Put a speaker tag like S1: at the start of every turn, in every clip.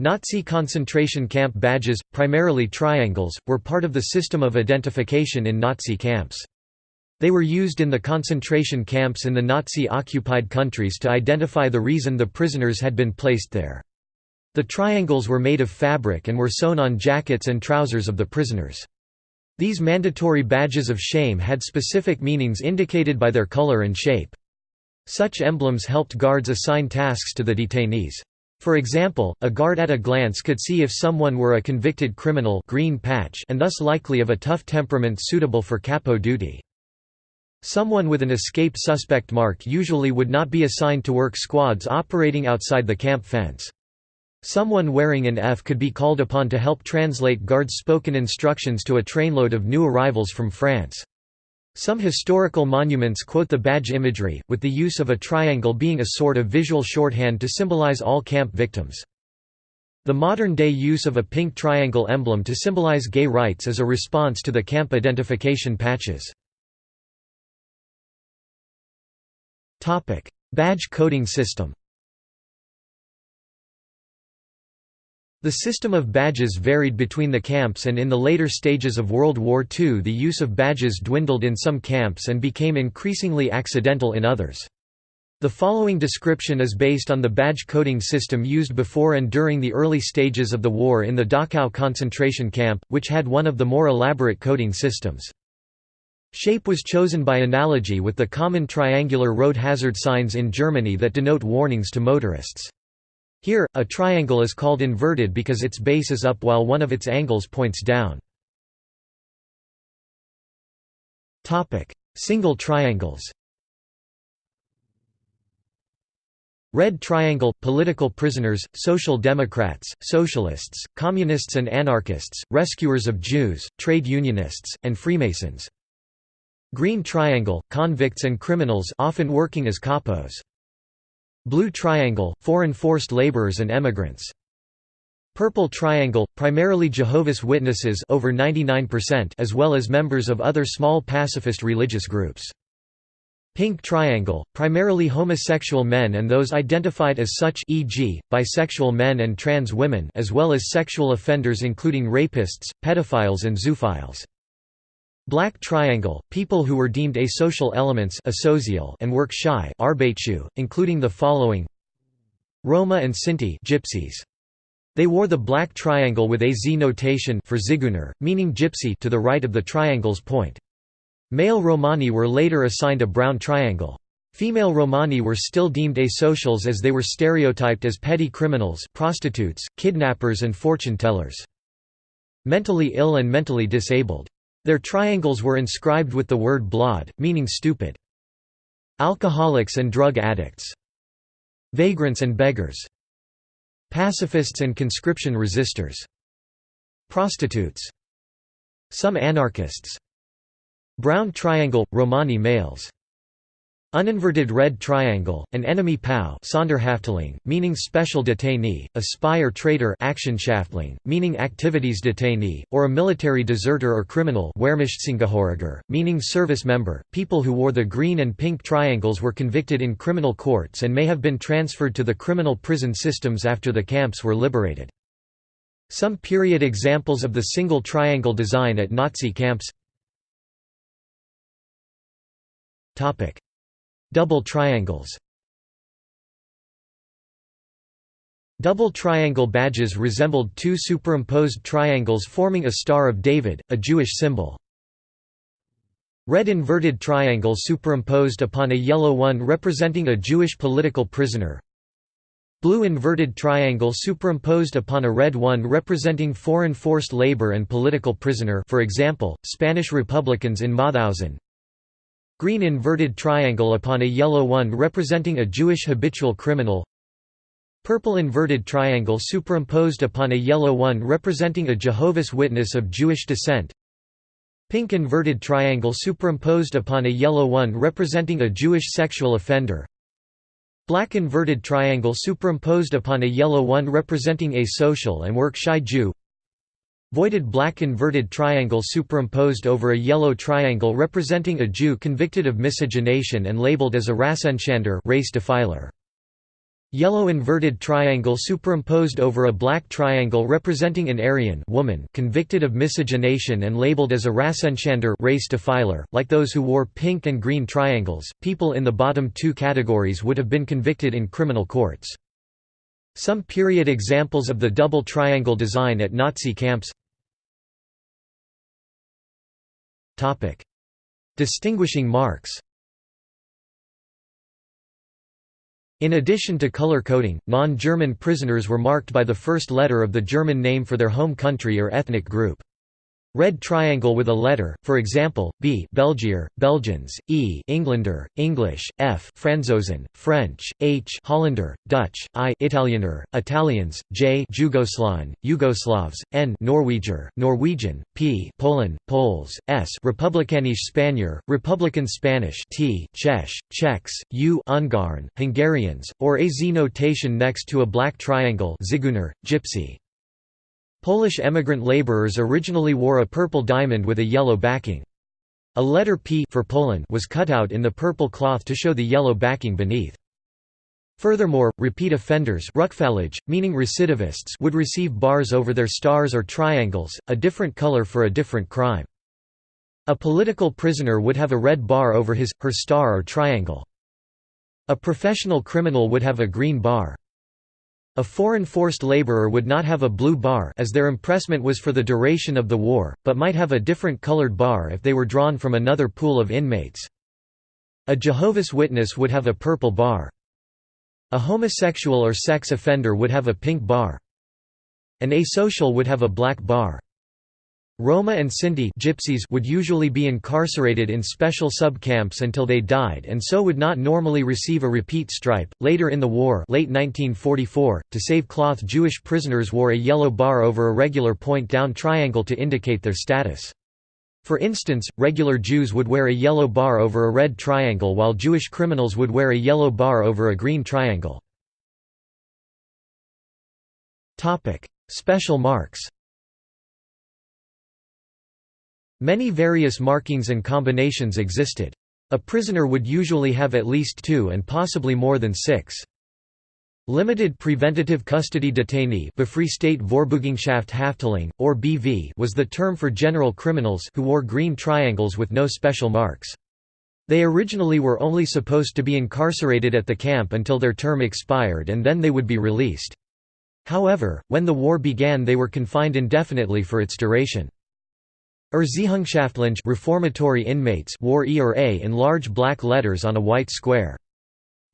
S1: Nazi concentration camp badges, primarily triangles, were part of the system of identification in Nazi camps. They were used in the concentration camps in the Nazi-occupied countries to identify the reason the prisoners had been placed there. The triangles were made of fabric and were sewn on jackets and trousers of the prisoners. These mandatory badges of shame had specific meanings indicated by their color and shape. Such emblems helped guards assign tasks to the detainees. For example, a guard at a glance could see if someone were a convicted criminal green patch and thus likely of a tough temperament suitable for capo duty. Someone with an escape suspect mark usually would not be assigned to work squads operating outside the camp fence. Someone wearing an F could be called upon to help translate guards' spoken instructions to a trainload of new arrivals from France. Some historical monuments quote the badge imagery, with the use of a triangle being a sort of visual shorthand to symbolize all camp victims. The modern-day use of a pink triangle emblem to symbolize gay rights is a response to the camp identification patches. Badge coding system The system of badges varied between the camps and in the later stages of World War II the use of badges dwindled in some camps and became increasingly accidental in others. The following description is based on the badge coding system used before and during the early stages of the war in the Dachau concentration camp, which had one of the more elaborate coding systems. Shape was chosen by analogy with the common triangular road hazard signs in Germany that denote warnings to motorists. Here, a triangle is called inverted because its base is up while one of its angles points down. Single triangles Red Triangle – Political prisoners, Social Democrats, Socialists, Communists and Anarchists, rescuers of Jews, trade unionists, and Freemasons. Green Triangle – Convicts and criminals often working as capos. Blue Triangle – Foreign forced laborers and emigrants. Purple Triangle – primarily Jehovah's Witnesses over 99% as well as members of other small pacifist religious groups. Pink Triangle – primarily homosexual men and those identified as such e.g., bisexual men and trans women as well as sexual offenders including rapists, pedophiles and zoophiles. Black Triangle, people who were deemed asocial elements and work shy including the following Roma and Sinti gypsies. They wore the black triangle with a Z notation for zigeuner, meaning gypsy to the right of the triangle's point. Male Romani were later assigned a brown triangle. Female Romani were still deemed asocials as they were stereotyped as petty criminals prostitutes, kidnappers and fortune tellers. Mentally ill and mentally disabled. Their triangles were inscribed with the word blod, meaning stupid. Alcoholics and drug addicts. Vagrants and beggars. Pacifists and conscription resistors. Prostitutes. Some anarchists. Brown triangle – Romani males Uninverted red triangle, an enemy POW Sonderhafteling, meaning special detainee, a spy or traitor Aktionshäftling, meaning activities detainee, or a military deserter or criminal meaning service member. People who wore the green and pink triangles were convicted in criminal courts and may have been transferred to the criminal prison systems after the camps were liberated. Some period examples of the single triangle design at Nazi camps Double triangles Double triangle badges resembled two superimposed triangles forming a Star of David, a Jewish symbol. Red inverted triangle superimposed upon a yellow one representing a Jewish political prisoner. Blue inverted triangle superimposed upon a red one representing foreign forced labor and political prisoner for example, Spanish Republicans in Mauthausen, Green inverted triangle upon a yellow one representing a Jewish habitual criminal. Purple inverted triangle superimposed upon a yellow one representing a Jehovah's Witness of Jewish descent. Pink inverted triangle superimposed upon a yellow one representing a Jewish sexual offender. Black inverted triangle superimposed upon a yellow one representing a social and work-shy Jew Voided black inverted triangle superimposed over a yellow triangle representing a Jew convicted of miscegenation and labeled as a Rassenschänder race defiler. Yellow inverted triangle superimposed over a black triangle representing an Aryan woman convicted of miscegenation and labeled as a Rassenschänder race defiler. Like those who wore pink and green triangles, people in the bottom two categories would have been convicted in criminal courts. Some period examples of the double triangle design at Nazi camps Distinguishing marks In addition to color coding, non-German prisoners were marked by the first letter of the German name for their home country or ethnic group. Red triangle with a letter, for example, B Belgier, Belgians, E Englander, English, F Franzosen, French, H Hollander, Dutch, I Italiener, Italians, J Jugoslan, Yugoslavs, N Norweger, Norwegian, P Poland, Poles, S Republikanisch Spanier, Republican Spanish T Czech, Czechs, U Ungarn, Hungarians, or a Z notation next to a black triangle Zigeuner, Gypsy. Polish emigrant laborers originally wore a purple diamond with a yellow backing. A letter P for Poland was cut out in the purple cloth to show the yellow backing beneath. Furthermore, repeat offenders meaning recidivists would receive bars over their stars or triangles, a different color for a different crime. A political prisoner would have a red bar over his, her star or triangle. A professional criminal would have a green bar. A foreign forced laborer would not have a blue bar as their impressment was for the duration of the war, but might have a different colored bar if they were drawn from another pool of inmates. A Jehovah's Witness would have a purple bar. A homosexual or sex offender would have a pink bar. An asocial would have a black bar. Roma and Sinti gypsies would usually be incarcerated in special sub-camps until they died and so would not normally receive a repeat stripe. Later in the war late 1944, to save cloth Jewish prisoners wore a yellow bar over a regular point-down triangle to indicate their status. For instance, regular Jews would wear a yellow bar over a red triangle while Jewish criminals would wear a yellow bar over a green triangle. Special marks Many various markings and combinations existed. A prisoner would usually have at least two and possibly more than six. Limited Preventative Custody Detainee or BV was the term for general criminals who wore green triangles with no special marks. They originally were only supposed to be incarcerated at the camp until their term expired and then they would be released. However, when the war began they were confined indefinitely for its duration. Erziehungshaftlinge reformatory inmates wore E or A in large black letters on a white square.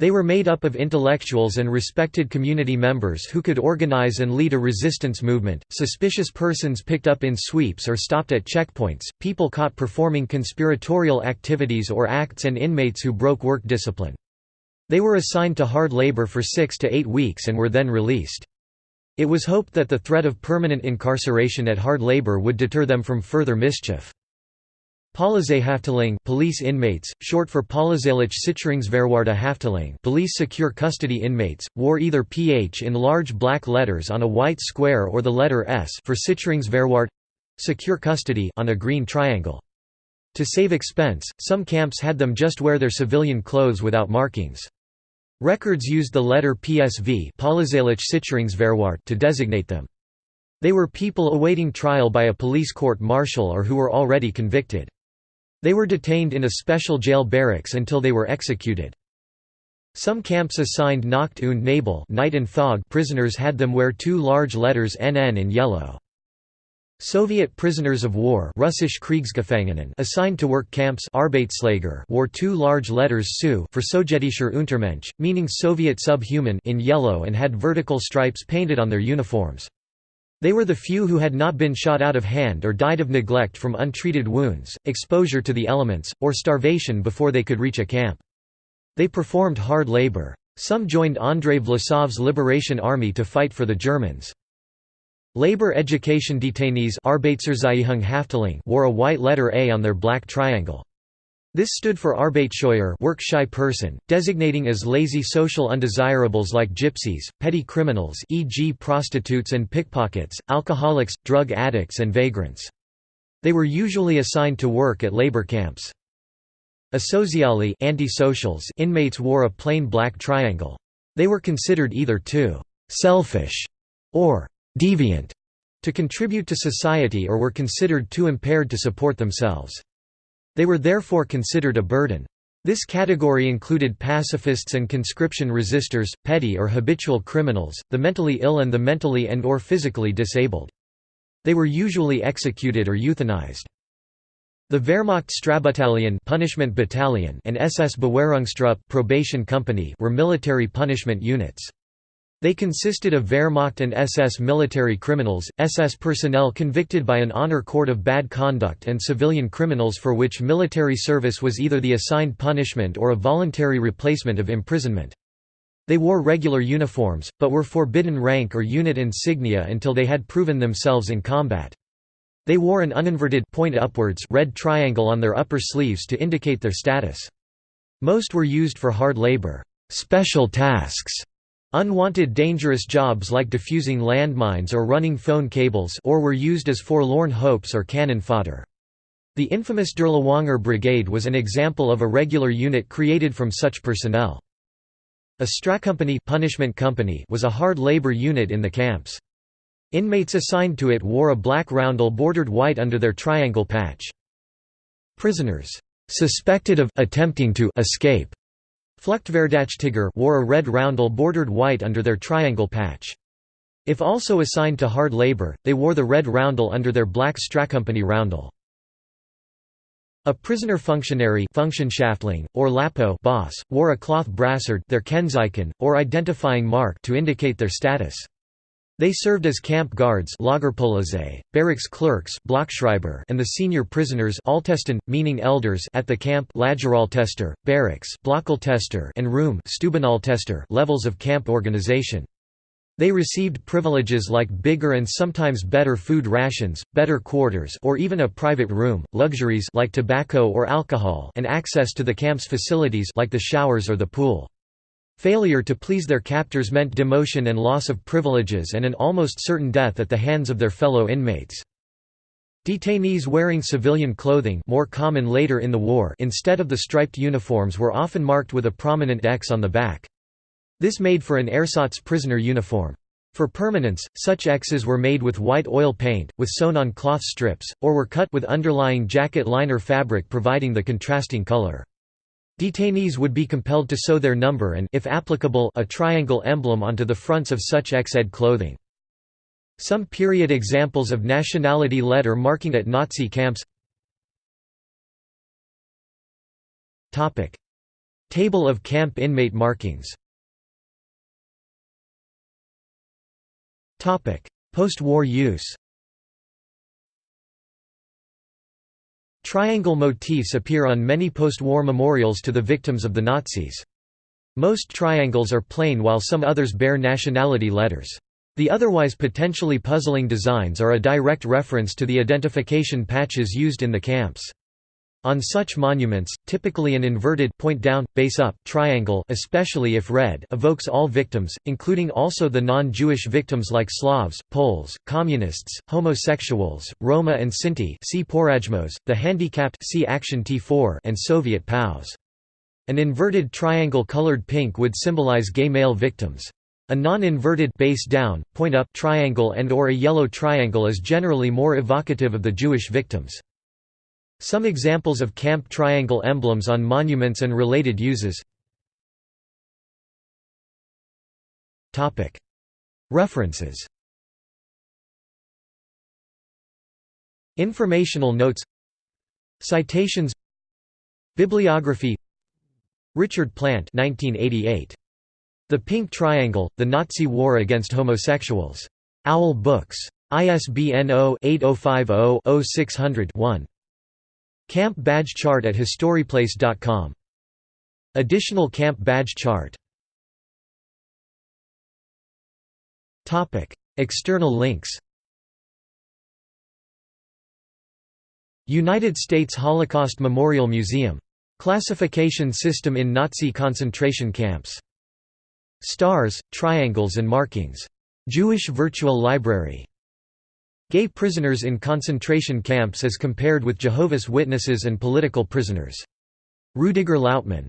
S1: They were made up of intellectuals and respected community members who could organize and lead a resistance movement, suspicious persons picked up in sweeps or stopped at checkpoints, people caught performing conspiratorial activities or acts and inmates who broke work discipline. They were assigned to hard labor for six to eight weeks and were then released. It was hoped that the threat of permanent incarceration at hard labor would deter them from further mischief. Polizeihafteling police inmates, short for Polizeilich Sicherungsverwahrte Hafteling police secure custody inmates, wore either PH in large black letters on a white square or the letter S for Sicherungsverwahrt secure custody on a green triangle. To save expense, some camps had them just wear their civilian clothes without markings. Records used the letter PSV to designate them. They were people awaiting trial by a police court-martial or who were already convicted. They were detained in a special jail barracks until they were executed. Some camps assigned Nacht und Nebel night and fog prisoners had them wear two large letters NN in yellow. Soviet prisoners of war Russisch Kriegsgefangenen assigned to work camps Arbeitslager wore two large letters SU for Sowjetischer Untermensch, meaning Soviet subhuman in yellow and had vertical stripes painted on their uniforms. They were the few who had not been shot out of hand or died of neglect from untreated wounds, exposure to the elements, or starvation before they could reach a camp. They performed hard labor. Some joined Andrei Vlasov's Liberation Army to fight for the Germans. Labor education detainees wore a white letter A on their black triangle. This stood for Arbeitsscheuer work shy person, designating as lazy social undesirables like gypsies, petty criminals e.g. prostitutes and pickpockets, alcoholics, drug addicts and vagrants. They were usually assigned to work at labor camps. Asociali antisocials inmates wore a plain black triangle. They were considered either too «selfish» or «deviant» to contribute to society or were considered too impaired to support themselves. They were therefore considered a burden. This category included pacifists and conscription resistors, petty or habitual criminals, the mentally ill and the mentally and or physically disabled. They were usually executed or euthanized. The Wehrmacht Strafbattalion punishment battalion and SS Bewährungstrupp probation company were military punishment units. They consisted of Wehrmacht and SS military criminals, SS personnel convicted by an honor court of bad conduct and civilian criminals for which military service was either the assigned punishment or a voluntary replacement of imprisonment. They wore regular uniforms, but were forbidden rank or unit insignia until they had proven themselves in combat. They wore an uninverted point upwards red triangle on their upper sleeves to indicate their status. Most were used for hard labor, special tasks, Unwanted dangerous jobs like defusing landmines or running phone cables or were used as forlorn hopes or cannon fodder. The infamous Dirlewanger Brigade was an example of a regular unit created from such personnel. A Strafkompanie punishment company was a hard labor unit in the camps. Inmates assigned to it wore a black roundel bordered white under their triangle patch. Prisoners suspected of attempting to escape Fluchtverdächtiger wore a red roundel bordered white under their triangle patch. If also assigned to hard labor, they wore the red roundel under their black Strafkompanie roundel. A prisoner functionary or Kapo boss, wore a cloth brassard their Kennzeichen, or identifying mark to indicate their status. They served as camp guards barracks clerks and the senior prisoners meaning elders at the camp barracks and room levels of camp organization. They received privileges like bigger and sometimes better food rations, better quarters or even a private room, luxuries like tobacco or alcohol and access to the camp's facilities like the showers or the pool. Failure to please their captors meant demotion and loss of privileges and an almost certain death at the hands of their fellow inmates. Detainees wearing civilian clothing more common later in the war instead of the striped uniforms were often marked with a prominent X on the back. This made for an ersatz prisoner uniform. For permanence, such X's were made with white oil paint, with sewn-on cloth strips, or were cut with underlying jacket liner fabric providing the contrasting color. Detainees would be compelled to sew their number and if applicable, a triangle emblem onto the fronts of such ex-ed clothing. Some period examples of nationality letter marking at Nazi camps. Table of camp inmate markings. Post-war use Triangle motifs appear on many post-war memorials to the victims of the Nazis. Most triangles are plain while some others bear nationality letters. The otherwise potentially puzzling designs are a direct reference to the identification patches used in the camps. On such monuments, typically an inverted point down, base up triangle especially if red evokes all victims, including also the non-Jewish victims like Slavs, Poles, Communists, homosexuals, Roma and Sinti see Porajmos, the handicapped see Action T4 and Soviet POWs. An inverted triangle colored pink would symbolize gay male victims. A non-inverted base down, point up triangle and or a yellow triangle is generally more evocative of the Jewish victims. Some examples of camp triangle emblems on monuments and related uses References Informational notes Citations Bibliography Richard Plant 1988. The Pink Triangle, The Nazi War Against Homosexuals. Owl Books. ISBN 0-8050-0600-1. Camp badge chart at historyplace.com. Additional camp badge chart External links United States Holocaust Memorial Museum. Classification system in Nazi concentration camps. Stars, triangles and markings. Jewish Virtual Library Gay prisoners in concentration camps as compared with Jehovah's Witnesses and political prisoners. Rudiger Lautmann